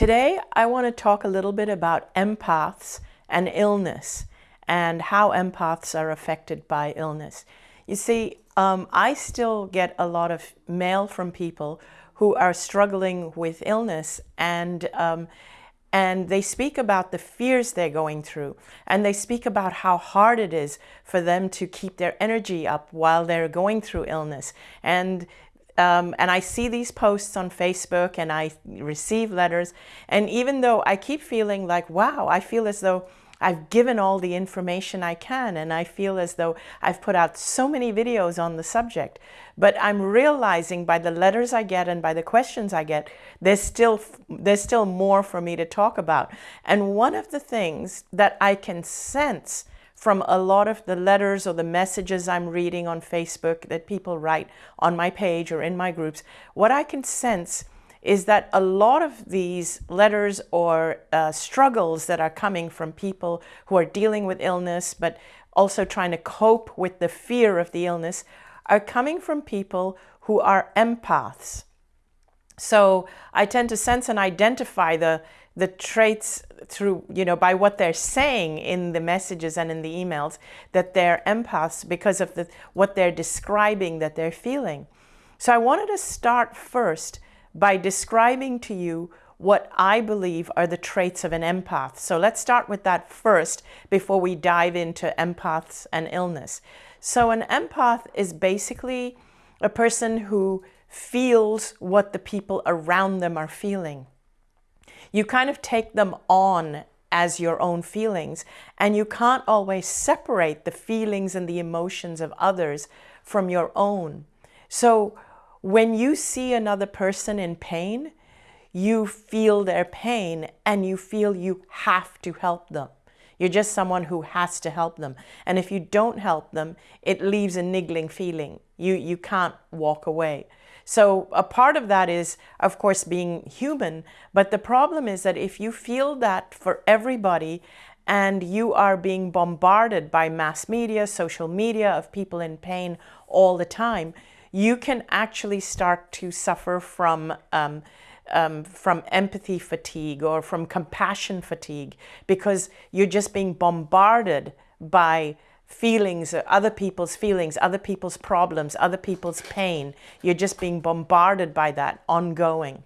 Today, I want to talk a little bit about empaths and illness and how empaths are affected by illness. You see, um, I still get a lot of mail from people who are struggling with illness and um, and they speak about the fears they're going through and they speak about how hard it is for them to keep their energy up while they're going through illness and um, and I see these posts on Facebook and I receive letters. And even though I keep feeling like, wow, I feel as though I've given all the information I can and I feel as though I've put out so many videos on the subject. But I'm realizing by the letters I get and by the questions I get, there's still, there's still more for me to talk about. And one of the things that I can sense from a lot of the letters or the messages I'm reading on Facebook that people write on my page or in my groups, what I can sense is that a lot of these letters or uh, struggles that are coming from people who are dealing with illness, but also trying to cope with the fear of the illness, are coming from people who are empaths. So I tend to sense and identify the, the traits through, you know, by what they're saying in the messages and in the emails, that they're empaths because of the, what they're describing that they're feeling. So I wanted to start first by describing to you what I believe are the traits of an empath. So let's start with that first before we dive into empaths and illness. So an empath is basically a person who feels what the people around them are feeling. You kind of take them on as your own feelings and you can't always separate the feelings and the emotions of others from your own. So when you see another person in pain, you feel their pain and you feel you have to help them. You're just someone who has to help them. And if you don't help them, it leaves a niggling feeling. You, you can't walk away. So a part of that is, of course, being human. But the problem is that if you feel that for everybody and you are being bombarded by mass media, social media of people in pain all the time, you can actually start to suffer from um, um, from empathy fatigue or from compassion fatigue because you're just being bombarded by feelings, other people's feelings, other people's problems, other people's pain. You're just being bombarded by that ongoing.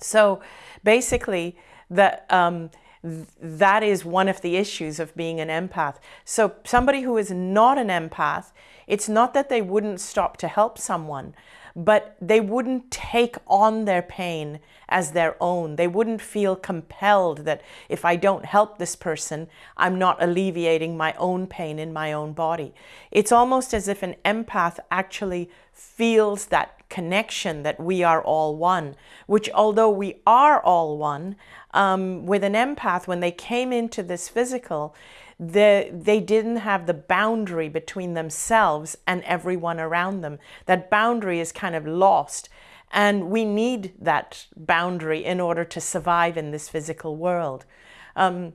So basically, the, um, th that is one of the issues of being an empath. So somebody who is not an empath it's not that they wouldn't stop to help someone, but they wouldn't take on their pain as their own. They wouldn't feel compelled that if I don't help this person, I'm not alleviating my own pain in my own body. It's almost as if an empath actually feels that connection that we are all one, which although we are all one, um, with an empath, when they came into this physical, the, they didn't have the boundary between themselves and everyone around them. That boundary is kind of lost. And we need that boundary in order to survive in this physical world. Um,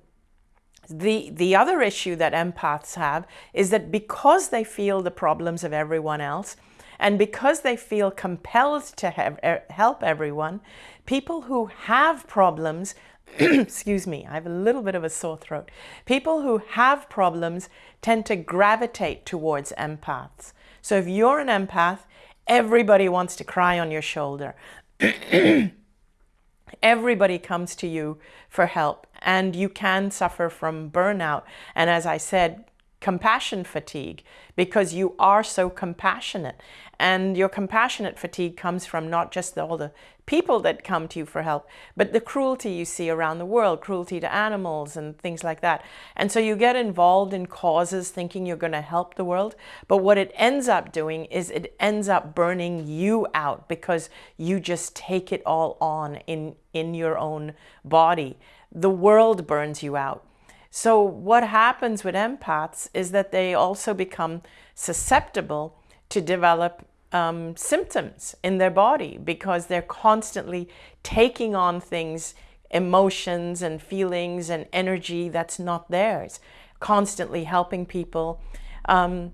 the, the other issue that empaths have is that because they feel the problems of everyone else, and because they feel compelled to have, help everyone, people who have problems excuse me, I have a little bit of a sore throat. People who have problems tend to gravitate towards empaths. So if you're an empath, everybody wants to cry on your shoulder. everybody comes to you for help and you can suffer from burnout. And as I said, compassion fatigue because you are so compassionate. And your compassionate fatigue comes from not just all the people that come to you for help, but the cruelty you see around the world, cruelty to animals and things like that. And so you get involved in causes thinking you're going to help the world. But what it ends up doing is it ends up burning you out because you just take it all on in, in your own body. The world burns you out so what happens with empaths is that they also become susceptible to develop um, symptoms in their body because they're constantly taking on things, emotions and feelings and energy that's not theirs, constantly helping people. Um,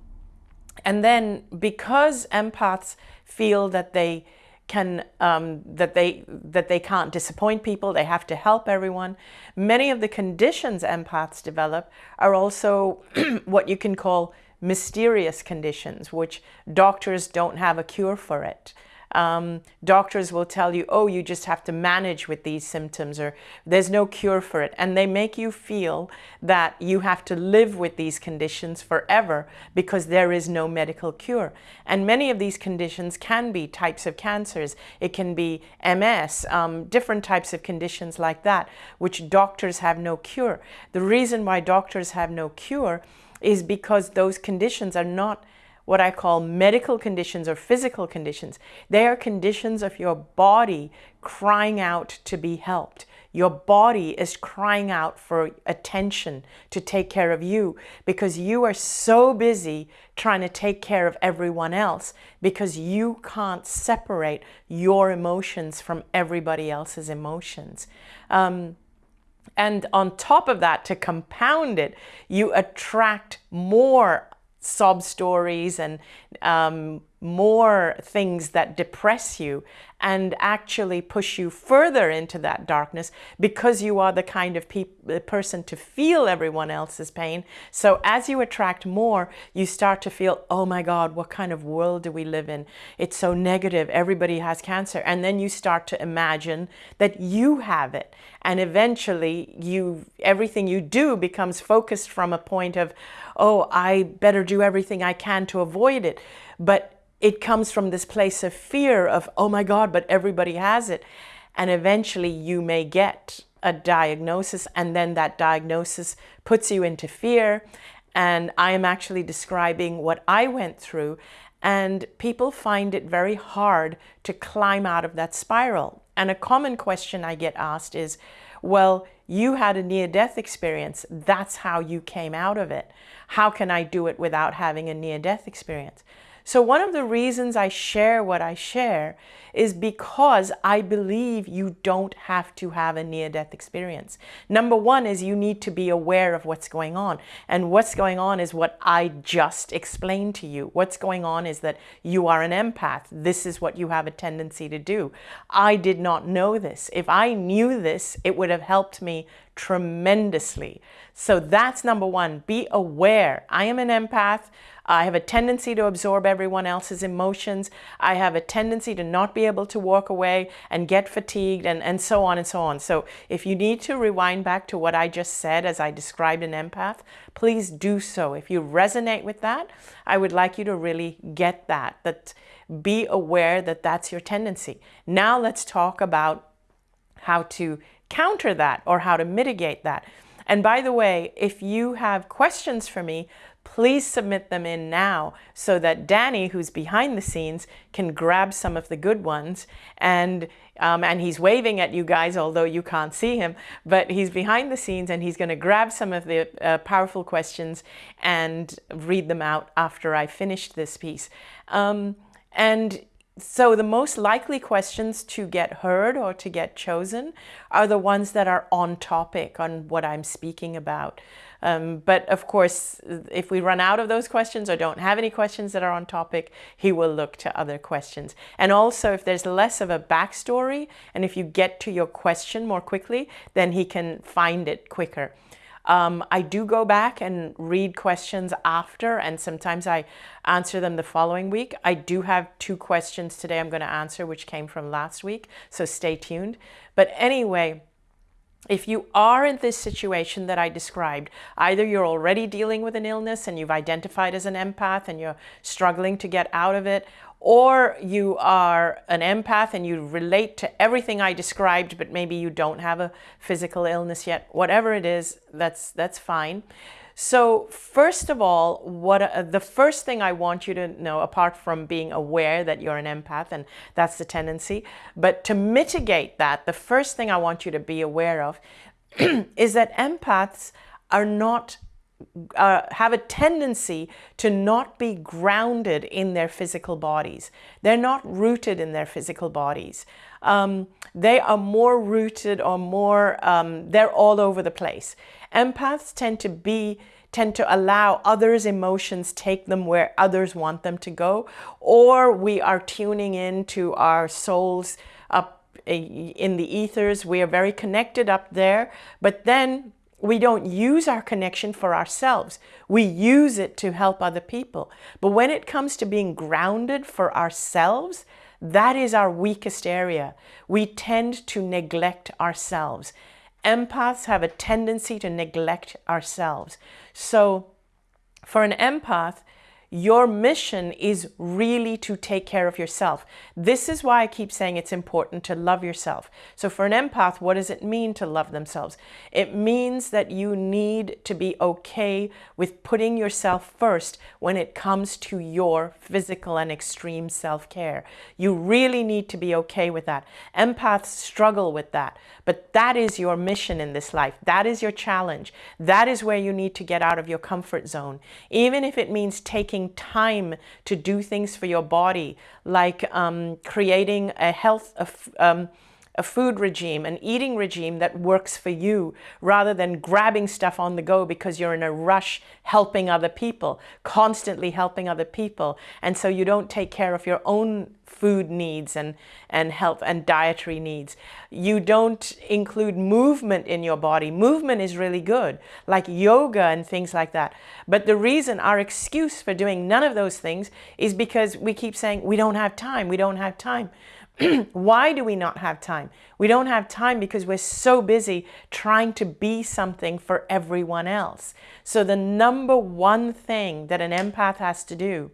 and then because empaths feel that they can um, that they that they can't disappoint people. They have to help everyone. Many of the conditions empaths develop are also what you can call mysterious conditions, which doctors don't have a cure for it. Um, doctors will tell you, oh, you just have to manage with these symptoms or there's no cure for it. And they make you feel that you have to live with these conditions forever because there is no medical cure. And many of these conditions can be types of cancers. It can be MS, um, different types of conditions like that, which doctors have no cure. The reason why doctors have no cure is because those conditions are not what I call medical conditions or physical conditions. They are conditions of your body crying out to be helped. Your body is crying out for attention to take care of you because you are so busy trying to take care of everyone else because you can't separate your emotions from everybody else's emotions. Um, and on top of that, to compound it, you attract more sob stories and um, more things that depress you and actually push you further into that darkness because you are the kind of person to feel everyone else's pain. So as you attract more, you start to feel, oh my God, what kind of world do we live in? It's so negative. Everybody has cancer. And then you start to imagine that you have it. And eventually you, everything you do becomes focused from a point of, oh, I better do everything I can to avoid it. But it comes from this place of fear of, oh my God, but everybody has it. And eventually you may get a diagnosis and then that diagnosis puts you into fear. And I am actually describing what I went through and people find it very hard to climb out of that spiral. And a common question I get asked is, well, you had a near-death experience. That's how you came out of it. How can I do it without having a near-death experience? So one of the reasons I share what I share is because I believe you don't have to have a near-death experience. Number one is you need to be aware of what's going on. And what's going on is what I just explained to you. What's going on is that you are an empath. This is what you have a tendency to do. I did not know this. If I knew this, it would have helped me tremendously. So that's number one, be aware. I am an empath. I have a tendency to absorb everyone else's emotions. I have a tendency to not be able to walk away and get fatigued and, and so on and so on. So if you need to rewind back to what I just said as I described an empath, please do so. If you resonate with that, I would like you to really get that, that be aware that that's your tendency. Now let's talk about how to counter that or how to mitigate that. And by the way, if you have questions for me, please submit them in now so that Danny, who's behind the scenes, can grab some of the good ones. And, um, and he's waving at you guys, although you can't see him, but he's behind the scenes and he's going to grab some of the uh, powerful questions and read them out after I finished this piece. Um, and so the most likely questions to get heard or to get chosen are the ones that are on topic on what I'm speaking about. Um, but of course, if we run out of those questions or don't have any questions that are on topic, he will look to other questions. And also if there's less of a backstory and if you get to your question more quickly, then he can find it quicker. Um, I do go back and read questions after, and sometimes I answer them the following week. I do have two questions today I'm going to answer, which came from last week, so stay tuned. But anyway, if you are in this situation that I described, either you're already dealing with an illness and you've identified as an empath and you're struggling to get out of it, or you are an empath and you relate to everything I described, but maybe you don't have a physical illness yet, whatever it is, that's, that's fine. So first of all, what uh, the first thing I want you to know, apart from being aware that you're an empath and that's the tendency, but to mitigate that, the first thing I want you to be aware of is that empaths are not uh, have a tendency to not be grounded in their physical bodies. They're not rooted in their physical bodies. Um, they are more rooted or more, um, they're all over the place. Empaths tend to be tend to allow others' emotions take them where others want them to go, or we are tuning in to our souls up in the ethers. We are very connected up there, but then we don't use our connection for ourselves. We use it to help other people. But when it comes to being grounded for ourselves, that is our weakest area. We tend to neglect ourselves. Empaths have a tendency to neglect ourselves. So for an empath, your mission is really to take care of yourself. This is why I keep saying it's important to love yourself. So for an empath, what does it mean to love themselves? It means that you need to be okay with putting yourself first when it comes to your physical and extreme self-care. You really need to be okay with that. Empaths struggle with that, but that is your mission in this life. That is your challenge. That is where you need to get out of your comfort zone. Even if it means taking taking time to do things for your body, like um, creating a health, um, a food regime, an eating regime that works for you rather than grabbing stuff on the go because you're in a rush helping other people, constantly helping other people. And so you don't take care of your own food needs and, and health and dietary needs. You don't include movement in your body. Movement is really good, like yoga and things like that. But the reason, our excuse for doing none of those things is because we keep saying, we don't have time, we don't have time. Why do we not have time? We don't have time because we're so busy trying to be something for everyone else. So the number one thing that an empath has to do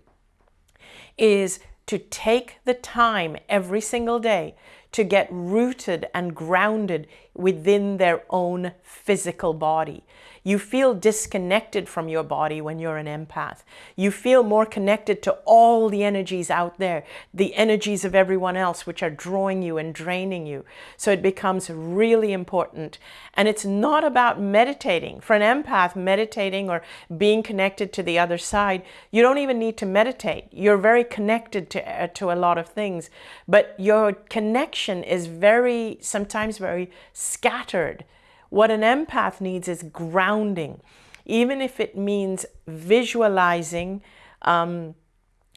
is to take the time every single day to get rooted and grounded within their own physical body. You feel disconnected from your body when you're an empath. You feel more connected to all the energies out there, the energies of everyone else, which are drawing you and draining you. So it becomes really important. And it's not about meditating. For an empath, meditating or being connected to the other side, you don't even need to meditate. You're very connected to, uh, to a lot of things, but your connection is very, sometimes very scattered. What an empath needs is grounding, even if it means visualizing um,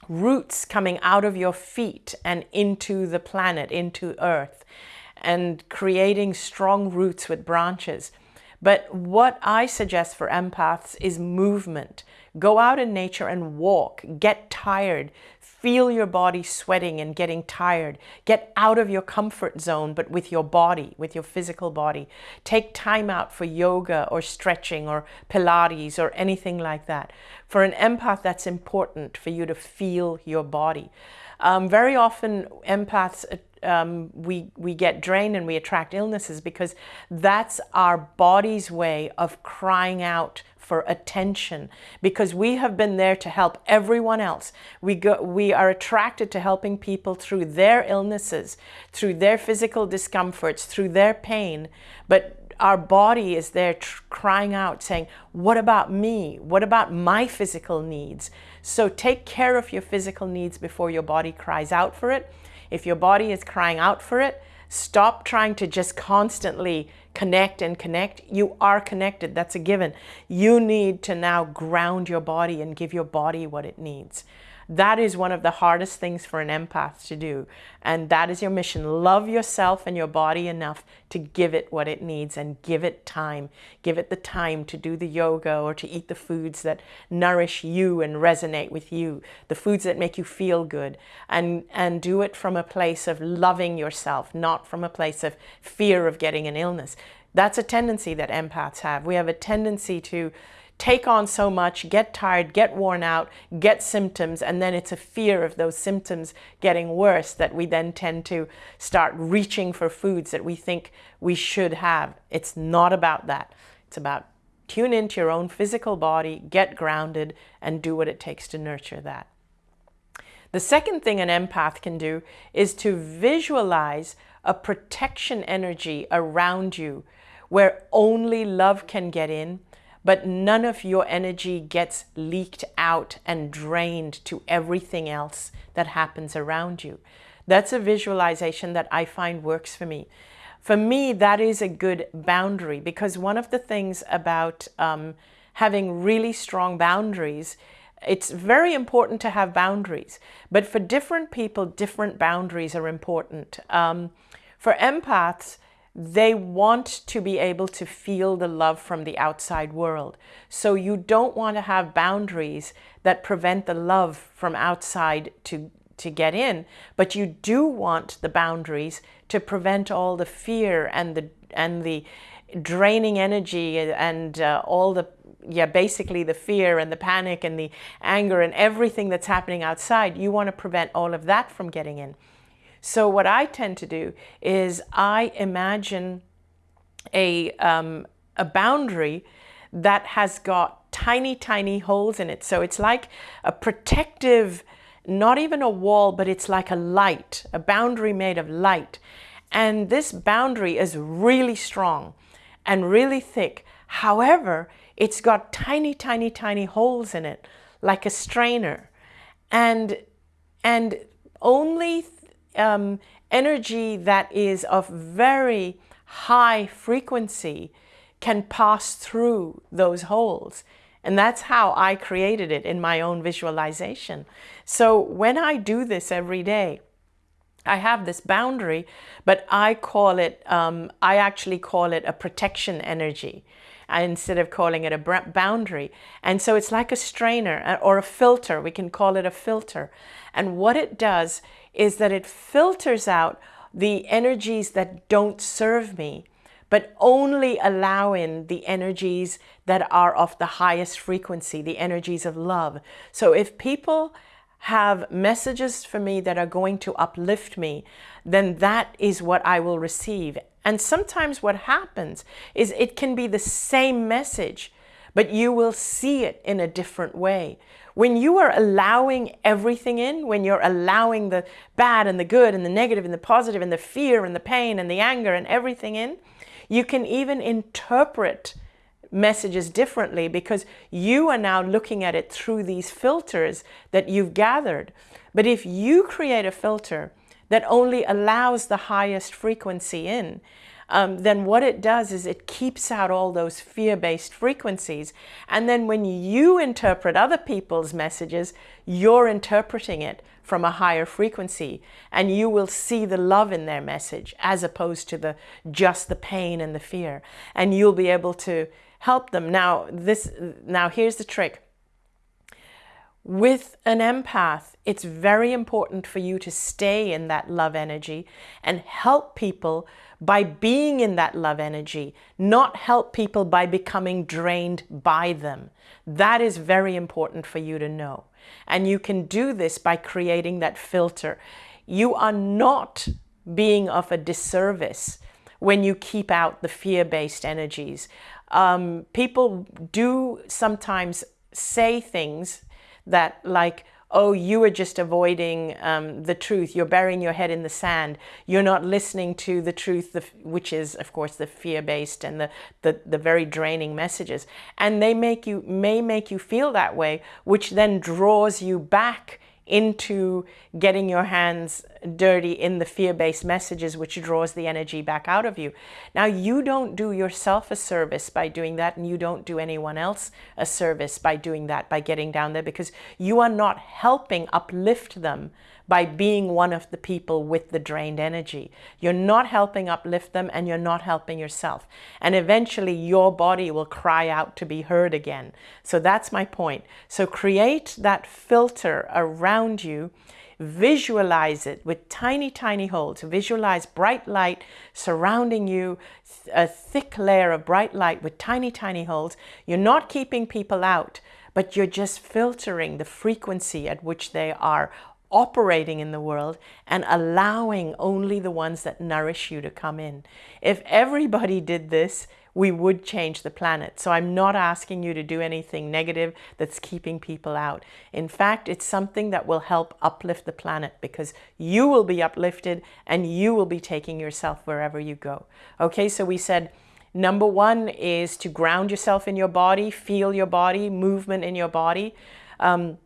roots coming out of your feet and into the planet, into earth, and creating strong roots with branches. But what I suggest for empaths is movement. Go out in nature and walk, get tired, Feel your body sweating and getting tired. Get out of your comfort zone, but with your body, with your physical body. Take time out for yoga or stretching or Pilates or anything like that. For an empath, that's important for you to feel your body. Um, very often, empaths um, we, we get drained and we attract illnesses because that's our body's way of crying out for attention because we have been there to help everyone else. We, go, we are attracted to helping people through their illnesses, through their physical discomforts, through their pain. But our body is there crying out saying, what about me? What about my physical needs? So take care of your physical needs before your body cries out for it. If your body is crying out for it, stop trying to just constantly connect and connect, you are connected. That's a given. You need to now ground your body and give your body what it needs. That is one of the hardest things for an empath to do. And that is your mission. Love yourself and your body enough to give it what it needs and give it time. Give it the time to do the yoga or to eat the foods that nourish you and resonate with you, the foods that make you feel good. And, and do it from a place of loving yourself, not from a place of fear of getting an illness. That's a tendency that empaths have. We have a tendency to take on so much, get tired, get worn out, get symptoms, and then it's a fear of those symptoms getting worse that we then tend to start reaching for foods that we think we should have. It's not about that. It's about tune into your own physical body, get grounded, and do what it takes to nurture that. The second thing an empath can do is to visualize a protection energy around you where only love can get in but none of your energy gets leaked out and drained to everything else that happens around you. That's a visualization that I find works for me. For me, that is a good boundary because one of the things about um, having really strong boundaries. It's very important to have boundaries, but for different people, different boundaries are important. Um, for empaths, they want to be able to feel the love from the outside world. So you don't want to have boundaries that prevent the love from outside to, to get in, but you do want the boundaries to prevent all the fear and the, and the draining energy and uh, all the yeah, basically the fear and the panic and the anger and everything that's happening outside, you want to prevent all of that from getting in. So what I tend to do is I imagine a, um, a boundary that has got tiny, tiny holes in it. So it's like a protective, not even a wall, but it's like a light, a boundary made of light. And this boundary is really strong and really thick. However, it's got tiny, tiny, tiny holes in it, like a strainer. And, and only um, energy that is of very high frequency can pass through those holes. And that's how I created it in my own visualization. So when I do this every day, I have this boundary, but I call it, um, I actually call it a protection energy instead of calling it a boundary. And so it's like a strainer uh, or a filter. We can call it a filter. And what it does is that it filters out the energies that don't serve me, but only allow in the energies that are of the highest frequency, the energies of love. So if people have messages for me that are going to uplift me, then that is what I will receive. And sometimes what happens is it can be the same message, but you will see it in a different way. When you are allowing everything in, when you're allowing the bad and the good and the negative and the positive and the fear and the pain and the anger and everything in, you can even interpret messages differently because you are now looking at it through these filters that you've gathered. But if you create a filter that only allows the highest frequency in, um, then what it does is it keeps out all those fear-based frequencies. And then when you interpret other people's messages, you're interpreting it from a higher frequency and you will see the love in their message as opposed to the just the pain and the fear. And you'll be able to help them. Now, this, now here's the trick. With an empath, it's very important for you to stay in that love energy and help people by being in that love energy, not help people by becoming drained by them. That is very important for you to know. And you can do this by creating that filter. You are not being of a disservice when you keep out the fear-based energies. Um, people do sometimes say things that like, oh, you are just avoiding um, the truth. You're burying your head in the sand. You're not listening to the truth, which is, of course, the fear-based and the, the, the very draining messages. And they make you may make you feel that way, which then draws you back into getting your hands dirty in the fear-based messages, which draws the energy back out of you. Now, you don't do yourself a service by doing that, and you don't do anyone else a service by doing that, by getting down there, because you are not helping uplift them by being one of the people with the drained energy. You're not helping uplift them and you're not helping yourself. And eventually your body will cry out to be heard again. So that's my point. So create that filter around you visualize it with tiny, tiny holes. Visualize bright light surrounding you, a thick layer of bright light with tiny, tiny holes. You're not keeping people out, but you're just filtering the frequency at which they are operating in the world and allowing only the ones that nourish you to come in. If everybody did this, we would change the planet. So I'm not asking you to do anything negative that's keeping people out. In fact, it's something that will help uplift the planet because you will be uplifted and you will be taking yourself wherever you go. Okay, so we said, number one is to ground yourself in your body, feel your body, movement in your body. Um,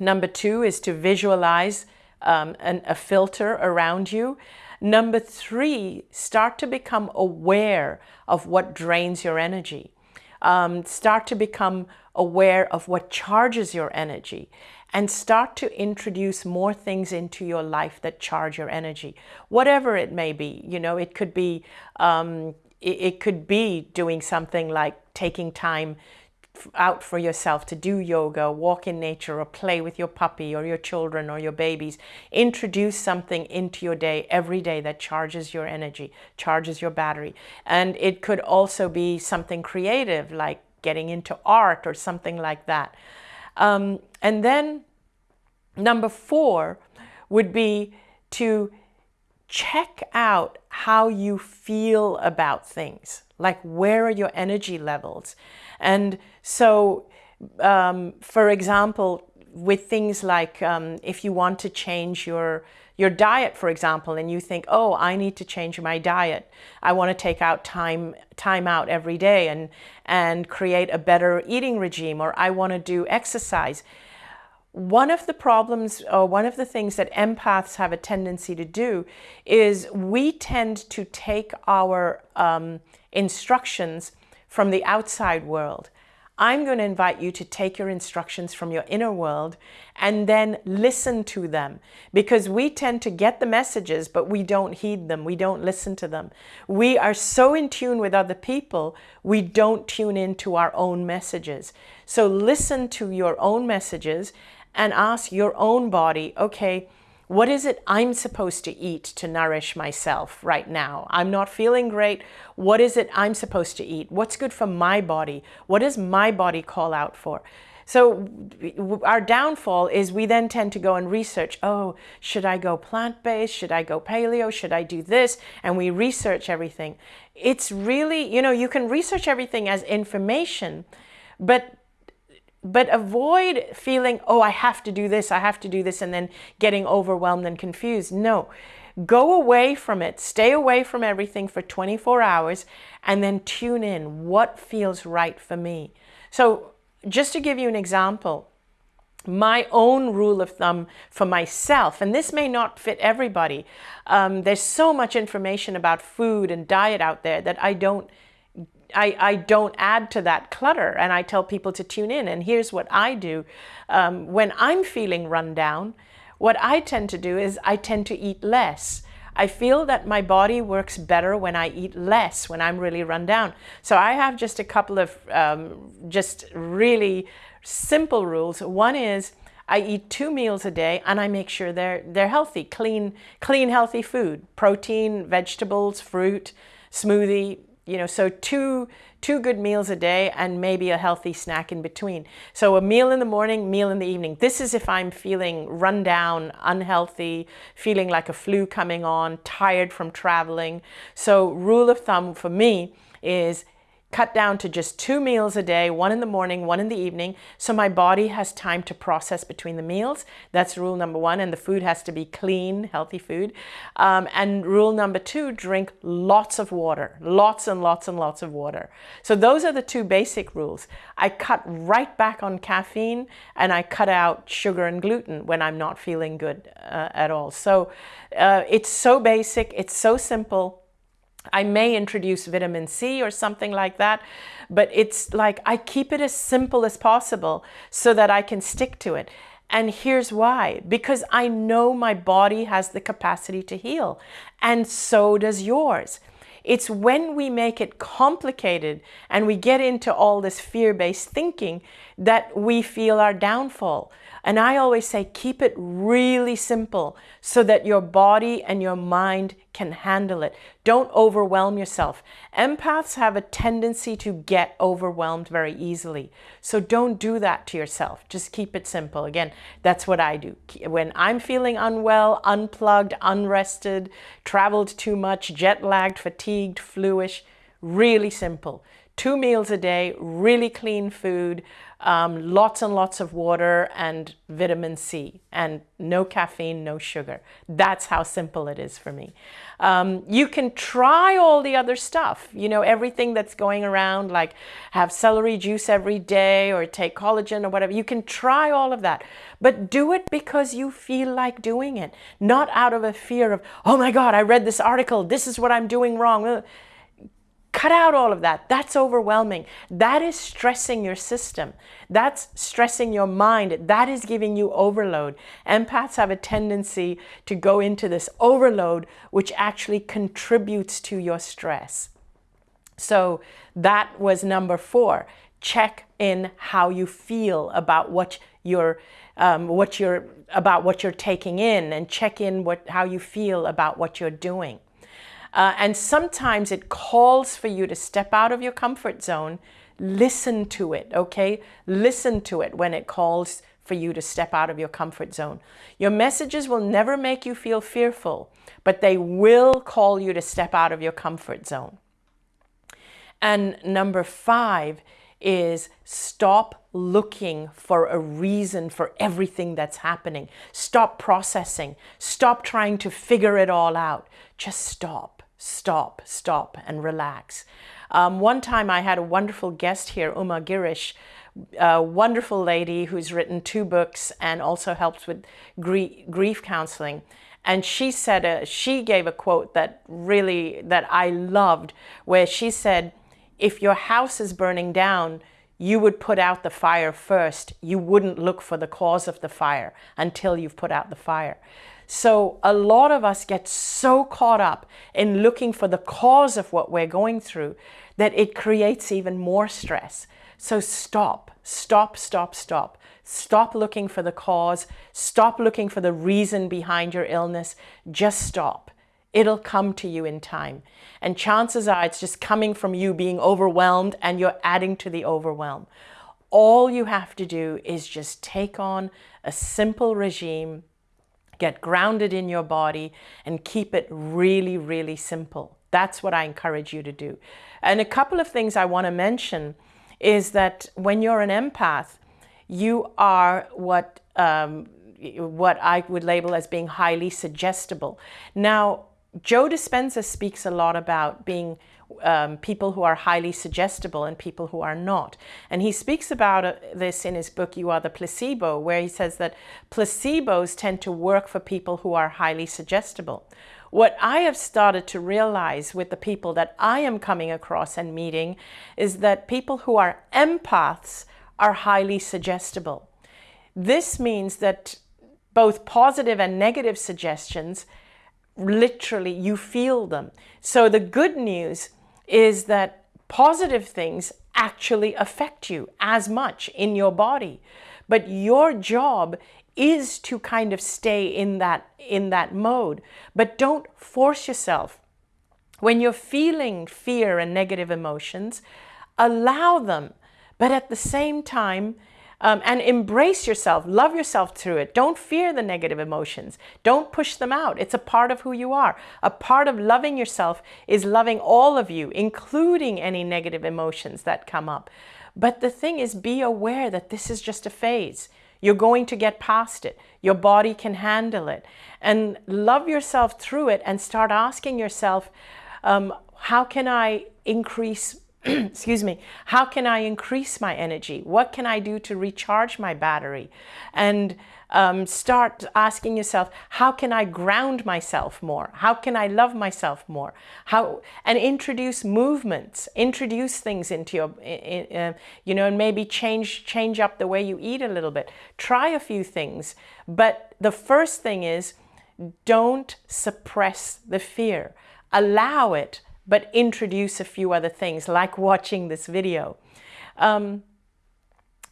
Number two is to visualize um, an, a filter around you. Number three, start to become aware of what drains your energy. Um, start to become aware of what charges your energy and start to introduce more things into your life that charge your energy, whatever it may be. You know, it could be um, it, it could be doing something like taking time out for yourself to do yoga, walk in nature, or play with your puppy or your children or your babies. Introduce something into your day every day that charges your energy, charges your battery. And it could also be something creative like getting into art or something like that. Um, and then number four would be to check out how you feel about things. Like where are your energy levels? And so, um, for example, with things like um, if you want to change your your diet, for example, and you think, oh, I need to change my diet. I want to take out time time out every day and and create a better eating regime, or I want to do exercise. One of the problems, or one of the things that empaths have a tendency to do, is we tend to take our um, instructions from the outside world. I'm going to invite you to take your instructions from your inner world and then listen to them because we tend to get the messages, but we don't heed them. We don't listen to them. We are so in tune with other people, we don't tune into our own messages. So listen to your own messages and ask your own body, okay, what is it I'm supposed to eat to nourish myself right now? I'm not feeling great. What is it I'm supposed to eat? What's good for my body? What does my body call out for? So our downfall is we then tend to go and research, oh, should I go plant-based? Should I go paleo? Should I do this? And we research everything. It's really, you know, you can research everything as information, but but avoid feeling, oh, I have to do this, I have to do this, and then getting overwhelmed and confused. No, go away from it, stay away from everything for 24 hours, and then tune in what feels right for me. So just to give you an example, my own rule of thumb for myself, and this may not fit everybody. Um, there's so much information about food and diet out there that I don't I, I don't add to that clutter and I tell people to tune in. And here's what I do. Um, when I'm feeling run down, what I tend to do is I tend to eat less. I feel that my body works better when I eat less, when I'm really run down. So I have just a couple of um, just really simple rules. One is I eat two meals a day and I make sure they're, they're healthy, clean, clean, healthy food, protein, vegetables, fruit, smoothie, you know, so two, two good meals a day and maybe a healthy snack in between. So a meal in the morning, meal in the evening. This is if I'm feeling run down, unhealthy, feeling like a flu coming on, tired from traveling. So rule of thumb for me is cut down to just two meals a day, one in the morning, one in the evening, so my body has time to process between the meals. That's rule number one, and the food has to be clean, healthy food. Um, and rule number two, drink lots of water, lots and lots and lots of water. So those are the two basic rules. I cut right back on caffeine and I cut out sugar and gluten when I'm not feeling good uh, at all. So uh, it's so basic, it's so simple, I may introduce vitamin C or something like that, but it's like I keep it as simple as possible so that I can stick to it. And here's why, because I know my body has the capacity to heal and so does yours. It's when we make it complicated and we get into all this fear-based thinking that we feel our downfall. And I always say, keep it really simple so that your body and your mind can handle it. Don't overwhelm yourself. Empaths have a tendency to get overwhelmed very easily. So don't do that to yourself. Just keep it simple. Again, that's what I do. When I'm feeling unwell, unplugged, unrested, traveled too much, jet lagged, fatigued, fluish, really simple. Two meals a day, really clean food, um, lots and lots of water and vitamin C and no caffeine, no sugar. That's how simple it is for me. Um, you can try all the other stuff, you know, everything that's going around, like have celery juice every day or take collagen or whatever. You can try all of that, but do it because you feel like doing it, not out of a fear of, oh my God, I read this article. This is what I'm doing wrong Cut out all of that. That's overwhelming. That is stressing your system. That's stressing your mind. That is giving you overload. Empaths have a tendency to go into this overload, which actually contributes to your stress. So that was number four. Check in how you feel about what you're, um, what you're, about what you're taking in and check in what, how you feel about what you're doing. Uh, and sometimes it calls for you to step out of your comfort zone. Listen to it, okay? Listen to it when it calls for you to step out of your comfort zone. Your messages will never make you feel fearful, but they will call you to step out of your comfort zone. And number five is stop looking for a reason for everything that's happening. Stop processing. Stop trying to figure it all out. Just stop, stop, stop and relax. Um, one time I had a wonderful guest here, Uma Girish, a wonderful lady who's written two books and also helps with grief, counseling. And she said, a, she gave a quote that really, that I loved, where she said, if your house is burning down, you would put out the fire first. You wouldn't look for the cause of the fire until you've put out the fire. So a lot of us get so caught up in looking for the cause of what we're going through that it creates even more stress. So stop, stop, stop, stop. Stop looking for the cause. Stop looking for the reason behind your illness. Just stop. It'll come to you in time. And chances are it's just coming from you being overwhelmed and you're adding to the overwhelm. All you have to do is just take on a simple regime, get grounded in your body and keep it really, really simple. That's what I encourage you to do. And a couple of things I want to mention is that when you're an empath, you are what um, what I would label as being highly suggestible. Now, Joe Dispenza speaks a lot about being um, people who are highly suggestible and people who are not. And he speaks about uh, this in his book, You Are the Placebo, where he says that placebos tend to work for people who are highly suggestible. What I have started to realize with the people that I am coming across and meeting is that people who are empaths are highly suggestible. This means that both positive and negative suggestions literally you feel them. So the good news is that positive things actually affect you as much in your body. But your job is to kind of stay in that in that mode. But don't force yourself. When you're feeling fear and negative emotions, allow them. But at the same time, um, and embrace yourself, love yourself through it. Don't fear the negative emotions. Don't push them out. It's a part of who you are. A part of loving yourself is loving all of you, including any negative emotions that come up. But the thing is, be aware that this is just a phase. You're going to get past it. Your body can handle it. And love yourself through it and start asking yourself, um, how can I increase excuse me, how can I increase my energy? What can I do to recharge my battery? And um, start asking yourself, how can I ground myself more? How can I love myself more? How and introduce movements, introduce things into your, uh, you know, and maybe change change up the way you eat a little bit. Try a few things, but the first thing is, don't suppress the fear. Allow it but introduce a few other things like watching this video. Um,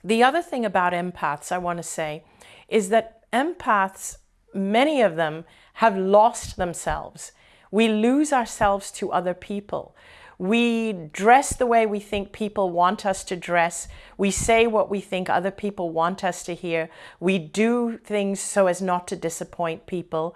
the other thing about empaths I want to say is that empaths, many of them have lost themselves. We lose ourselves to other people. We dress the way we think people want us to dress. We say what we think other people want us to hear. We do things so as not to disappoint people.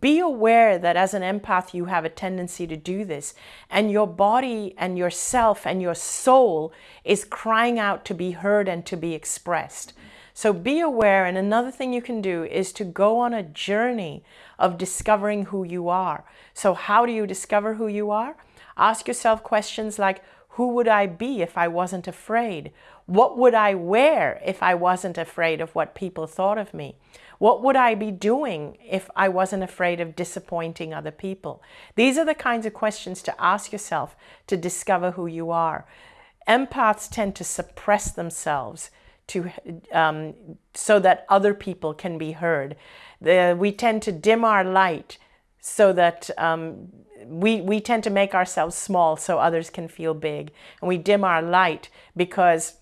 Be aware that as an empath, you have a tendency to do this. And your body and yourself and your soul is crying out to be heard and to be expressed. So be aware. And another thing you can do is to go on a journey of discovering who you are. So how do you discover who you are? Ask yourself questions like, Who would I be if I wasn't afraid? What would I wear if I wasn't afraid of what people thought of me? What would I be doing if I wasn't afraid of disappointing other people? These are the kinds of questions to ask yourself to discover who you are. Empaths tend to suppress themselves to, um, so that other people can be heard. The, we tend to dim our light so that um, we, we tend to make ourselves small so others can feel big. And we dim our light because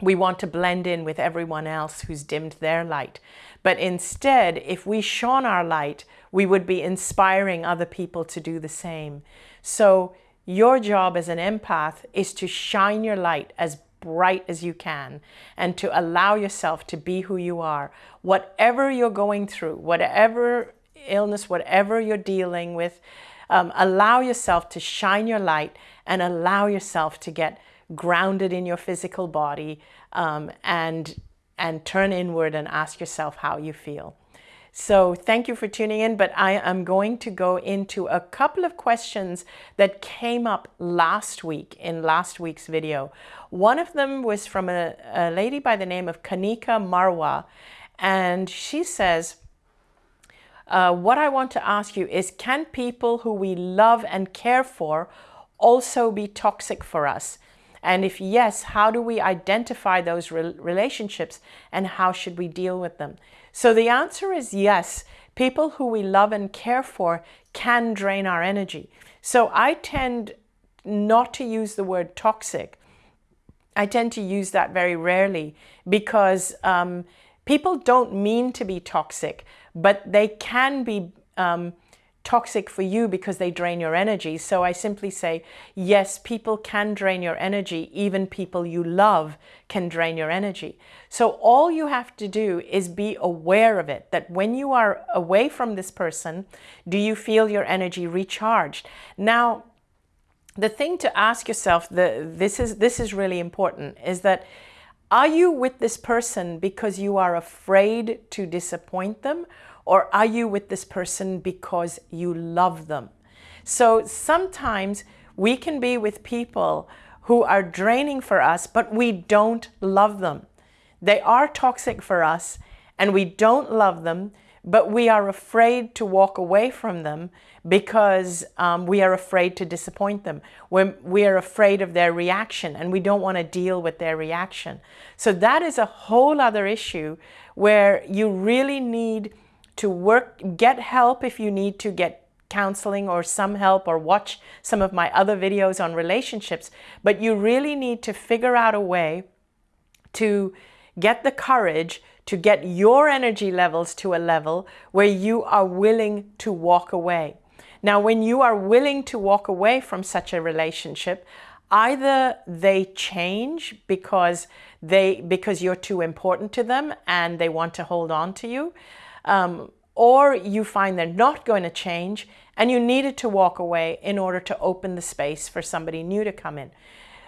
we want to blend in with everyone else who's dimmed their light. But instead, if we shone our light, we would be inspiring other people to do the same. So your job as an empath is to shine your light as bright as you can and to allow yourself to be who you are. Whatever you're going through, whatever illness, whatever you're dealing with, um, allow yourself to shine your light and allow yourself to get grounded in your physical body um, and, and turn inward and ask yourself how you feel. So thank you for tuning in, but I am going to go into a couple of questions that came up last week in last week's video. One of them was from a, a lady by the name of Kanika Marwa, and she says, uh, what I want to ask you is, can people who we love and care for also be toxic for us? And if yes, how do we identify those re relationships and how should we deal with them? So the answer is yes. People who we love and care for can drain our energy. So I tend not to use the word toxic. I tend to use that very rarely because um, people don't mean to be toxic, but they can be um, toxic for you because they drain your energy. So I simply say, yes, people can drain your energy. Even people you love can drain your energy. So all you have to do is be aware of it, that when you are away from this person, do you feel your energy recharged? Now, the thing to ask yourself, the, this, is, this is really important, is that are you with this person because you are afraid to disappoint them or are you with this person because you love them? So sometimes we can be with people who are draining for us, but we don't love them. They are toxic for us and we don't love them, but we are afraid to walk away from them because um, we are afraid to disappoint them. We're, we are afraid of their reaction and we don't want to deal with their reaction. So that is a whole other issue where you really need to work, get help if you need to get counseling or some help or watch some of my other videos on relationships. But you really need to figure out a way to get the courage to get your energy levels to a level where you are willing to walk away. Now, when you are willing to walk away from such a relationship, either they change because they because you're too important to them and they want to hold on to you, um, or you find they're not going to change and you needed to walk away in order to open the space for somebody new to come in.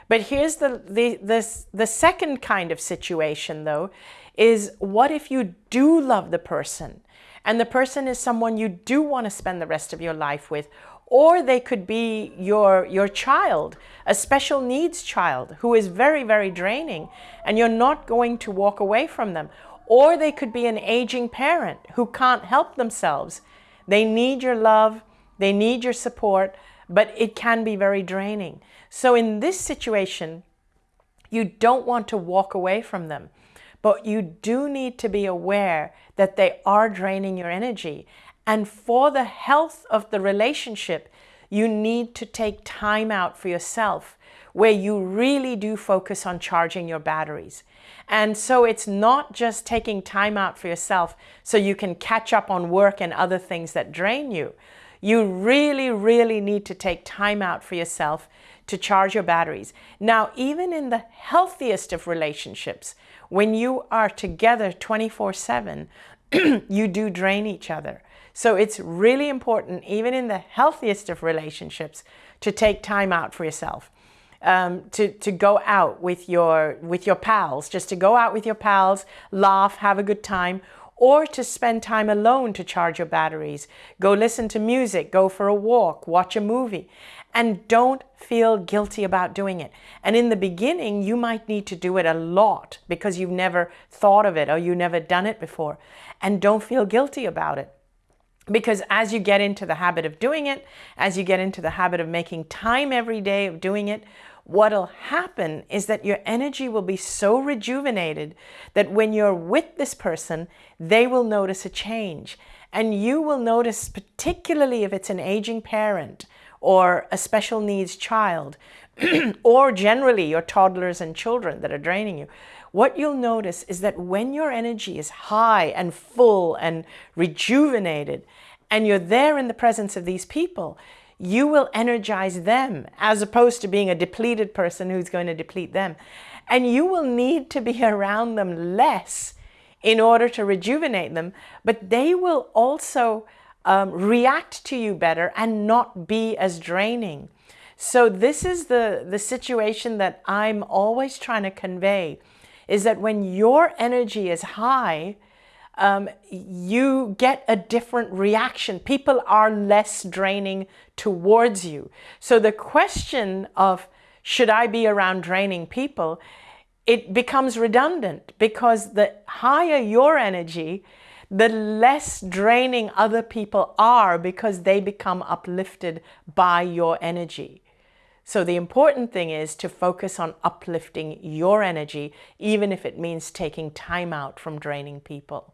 But here's the, the, the, the second kind of situation though, is what if you do love the person and the person is someone you do want to spend the rest of your life with, or they could be your, your child, a special needs child who is very, very draining and you're not going to walk away from them. Or they could be an aging parent who can't help themselves. They need your love, they need your support, but it can be very draining. So in this situation, you don't want to walk away from them, but you do need to be aware that they are draining your energy. And for the health of the relationship, you need to take time out for yourself where you really do focus on charging your batteries. And so it's not just taking time out for yourself so you can catch up on work and other things that drain you. You really, really need to take time out for yourself to charge your batteries. Now, even in the healthiest of relationships, when you are together 24 7, you do drain each other. So it's really important, even in the healthiest of relationships, to take time out for yourself um, to, to go out with your, with your pals, just to go out with your pals, laugh, have a good time, or to spend time alone to charge your batteries. Go listen to music, go for a walk, watch a movie. and don't feel guilty about doing it. And in the beginning, you might need to do it a lot because you've never thought of it or you've never done it before. And don't feel guilty about it. Because as you get into the habit of doing it, as you get into the habit of making time every day of doing it, what'll happen is that your energy will be so rejuvenated that when you're with this person, they will notice a change. And you will notice, particularly if it's an aging parent or a special needs child, or generally your toddlers and children that are draining you, what you'll notice is that when your energy is high and full and rejuvenated, and you're there in the presence of these people, you will energize them as opposed to being a depleted person who's going to deplete them. And you will need to be around them less in order to rejuvenate them, but they will also um, react to you better and not be as draining. So this is the, the situation that I'm always trying to convey is that when your energy is high, um, you get a different reaction. People are less draining towards you. So the question of should I be around draining people, it becomes redundant because the higher your energy, the less draining other people are because they become uplifted by your energy. So the important thing is to focus on uplifting your energy, even if it means taking time out from draining people.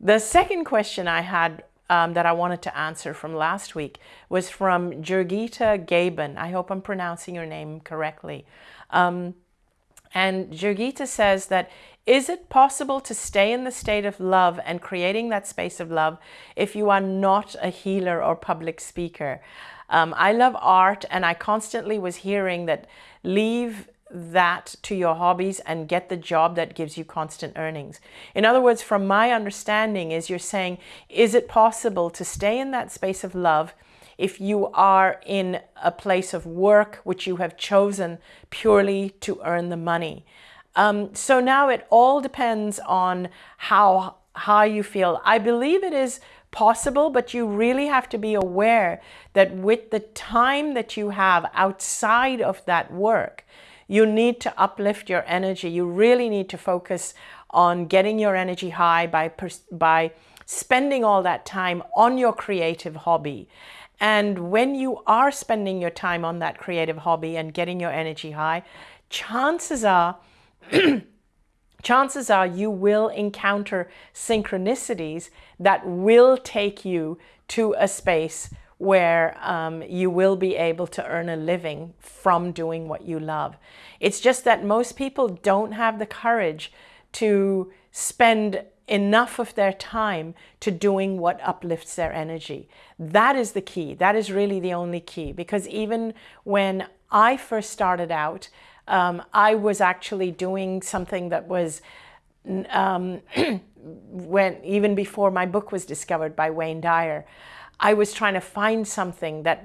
The second question I had um, that I wanted to answer from last week was from Jurgita Gaben. I hope I'm pronouncing your name correctly. Um, and Jurgita says that, is it possible to stay in the state of love and creating that space of love if you are not a healer or public speaker? Um, I love art and I constantly was hearing that leave that to your hobbies and get the job that gives you constant earnings. In other words, from my understanding is you're saying, is it possible to stay in that space of love if you are in a place of work which you have chosen purely to earn the money? Um, so now it all depends on how how you feel. I believe it is possible, but you really have to be aware that with the time that you have outside of that work, you need to uplift your energy. You really need to focus on getting your energy high by, by spending all that time on your creative hobby. And when you are spending your time on that creative hobby and getting your energy high, chances are chances are you will encounter synchronicities that will take you to a space where um, you will be able to earn a living from doing what you love. It's just that most people don't have the courage to spend enough of their time to doing what uplifts their energy. That is the key. That is really the only key because even when I first started out, um, I was actually doing something that was um, when even before my book was discovered by Wayne Dyer, I was trying to find something that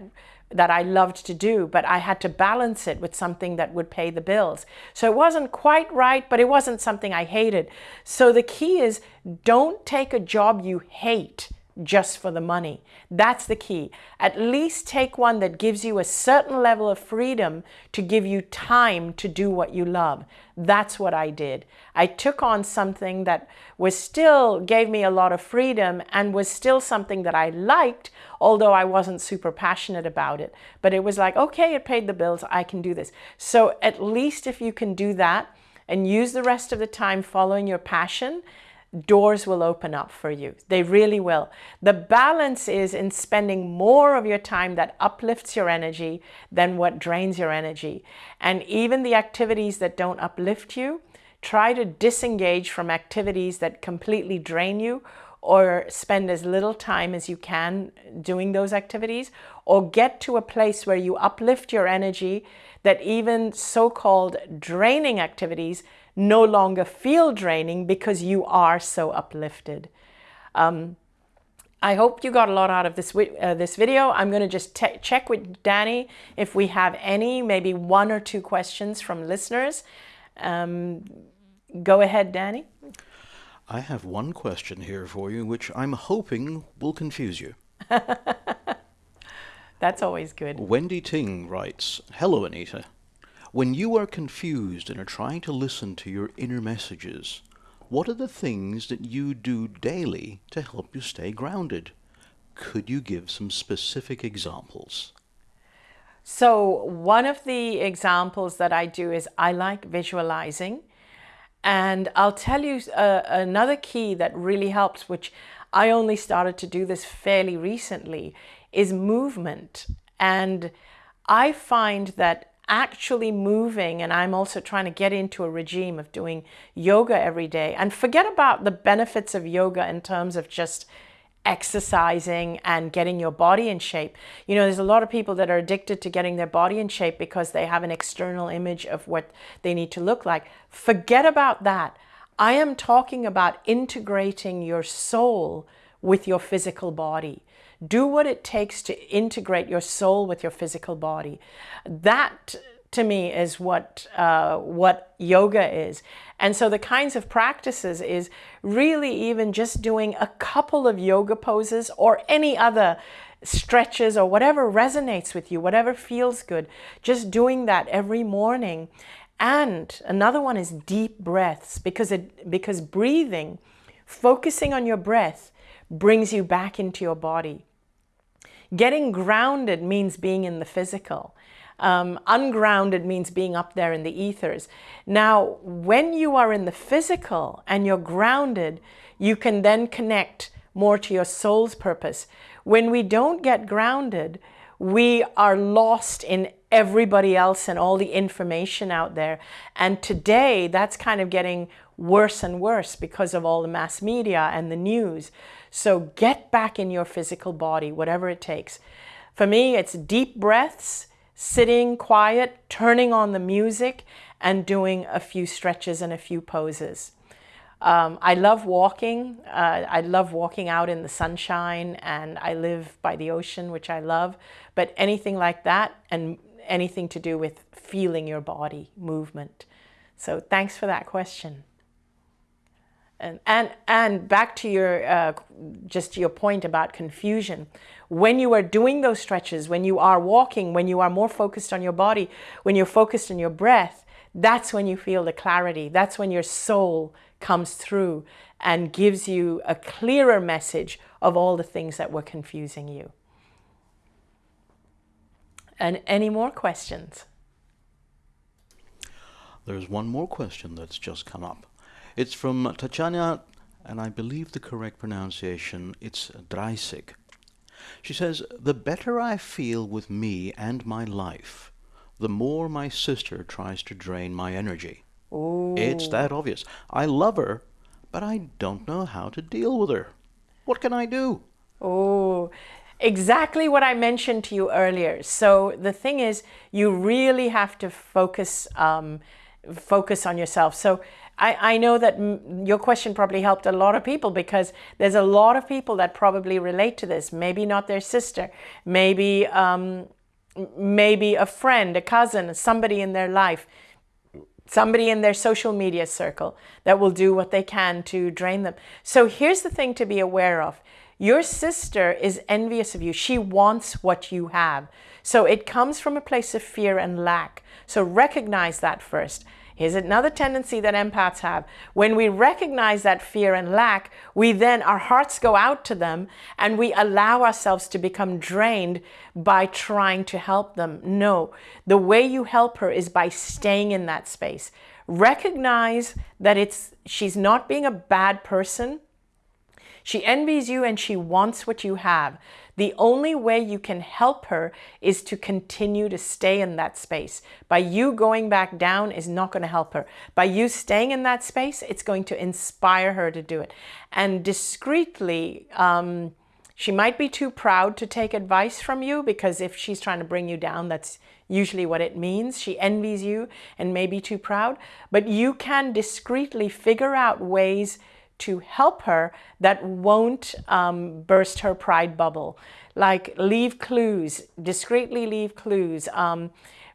that I loved to do, but I had to balance it with something that would pay the bills. So it wasn't quite right, but it wasn't something I hated. So the key is don't take a job you hate just for the money. That's the key. At least take one that gives you a certain level of freedom to give you time to do what you love. That's what I did. I took on something that was still gave me a lot of freedom and was still something that I liked, although I wasn't super passionate about it. But it was like, okay, it paid the bills. I can do this. So at least if you can do that and use the rest of the time following your passion, doors will open up for you. They really will. The balance is in spending more of your time that uplifts your energy than what drains your energy. And even the activities that don't uplift you, try to disengage from activities that completely drain you or spend as little time as you can doing those activities or get to a place where you uplift your energy that even so-called draining activities no longer feel draining because you are so uplifted. Um, I hope you got a lot out of this, uh, this video. I'm going to just check with Danny if we have any, maybe one or two questions from listeners. Um, go ahead, Danny. I have one question here for you, which I'm hoping will confuse you. That's always good. Wendy Ting writes, Hello, Anita. When you are confused and are trying to listen to your inner messages, what are the things that you do daily to help you stay grounded? Could you give some specific examples? So one of the examples that I do is I like visualizing. And I'll tell you uh, another key that really helps, which I only started to do this fairly recently, is movement. And I find that actually moving, and I'm also trying to get into a regime of doing yoga every day and forget about the benefits of yoga in terms of just exercising and getting your body in shape. You know, there's a lot of people that are addicted to getting their body in shape because they have an external image of what they need to look like. Forget about that. I am talking about integrating your soul with your physical body. Do what it takes to integrate your soul with your physical body. That to me is what uh, what yoga is. And so the kinds of practices is really even just doing a couple of yoga poses or any other stretches or whatever resonates with you, whatever feels good. Just doing that every morning. And another one is deep breaths because it because breathing, focusing on your breath brings you back into your body. Getting grounded means being in the physical. Um, ungrounded means being up there in the ethers. Now, when you are in the physical and you're grounded, you can then connect more to your soul's purpose. When we don't get grounded, we are lost in everybody else and all the information out there. And today, that's kind of getting worse and worse because of all the mass media and the news. So get back in your physical body, whatever it takes. For me, it's deep breaths, sitting quiet, turning on the music, and doing a few stretches and a few poses. Um, I love walking. Uh, I love walking out in the sunshine and I live by the ocean, which I love. But anything like that and anything to do with feeling your body, movement. So thanks for that question. And, and, and back to your, uh, just your point about confusion. When you are doing those stretches, when you are walking, when you are more focused on your body, when you're focused on your breath, that's when you feel the clarity. That's when your soul comes through and gives you a clearer message of all the things that were confusing you. And any more questions? There's one more question that's just come up. It's from Tatiana, and I believe the correct pronunciation, it's Dreisig. She says, The better I feel with me and my life, the more my sister tries to drain my energy. Ooh. It's that obvious. I love her, but I don't know how to deal with her. What can I do? Oh, exactly what I mentioned to you earlier. So the thing is, you really have to focus um, focus on yourself. So I, I know that your question probably helped a lot of people because there's a lot of people that probably relate to this. Maybe not their sister, maybe um, maybe a friend, a cousin, somebody in their life, somebody in their social media circle that will do what they can to drain them. So here's the thing to be aware of. Your sister is envious of you. She wants what you have. So it comes from a place of fear and lack. So recognize that first. Here's another tendency that empaths have. When we recognize that fear and lack, we then, our hearts go out to them and we allow ourselves to become drained by trying to help them. No, the way you help her is by staying in that space. Recognize that it's she's not being a bad person. She envies you and she wants what you have. The only way you can help her is to continue to stay in that space. By you going back down is not going to help her. By you staying in that space, it's going to inspire her to do it. And discreetly, um, she might be too proud to take advice from you because if she's trying to bring you down, that's usually what it means. She envies you and may be too proud. But you can discreetly figure out ways to help her that won't um, burst her pride bubble. Like leave clues, discreetly leave clues. Um,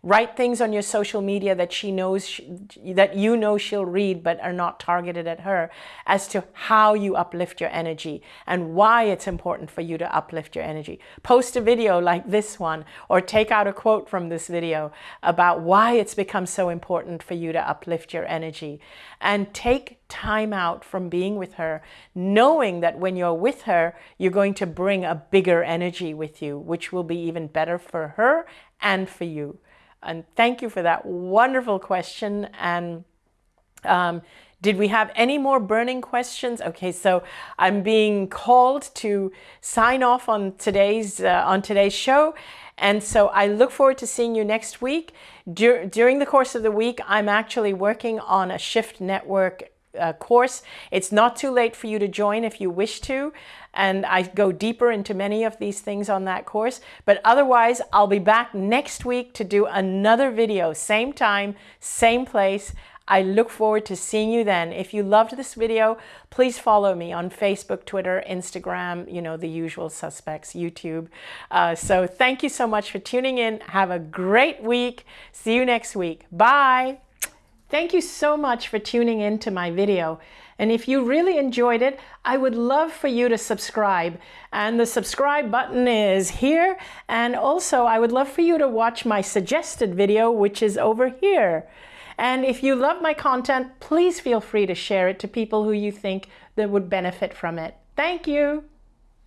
Write things on your social media that she knows, she, that you know she'll read but are not targeted at her as to how you uplift your energy and why it's important for you to uplift your energy. Post a video like this one or take out a quote from this video about why it's become so important for you to uplift your energy and take time out from being with her, knowing that when you're with her, you're going to bring a bigger energy with you, which will be even better for her and for you. And thank you for that wonderful question. And um, did we have any more burning questions? Okay, so I'm being called to sign off on today's uh, on today's show. And so I look forward to seeing you next week. Dur during the course of the week, I'm actually working on a Shift Network uh, course. It's not too late for you to join if you wish to. And I go deeper into many of these things on that course. But otherwise, I'll be back next week to do another video, same time, same place. I look forward to seeing you then. If you loved this video, please follow me on Facebook, Twitter, Instagram, you know, the usual suspects, YouTube. Uh, so thank you so much for tuning in. Have a great week. See you next week. Bye. Thank you so much for tuning in to my video. And if you really enjoyed it, I would love for you to subscribe. And the subscribe button is here. And also, I would love for you to watch my suggested video, which is over here. And if you love my content, please feel free to share it to people who you think that would benefit from it. Thank you.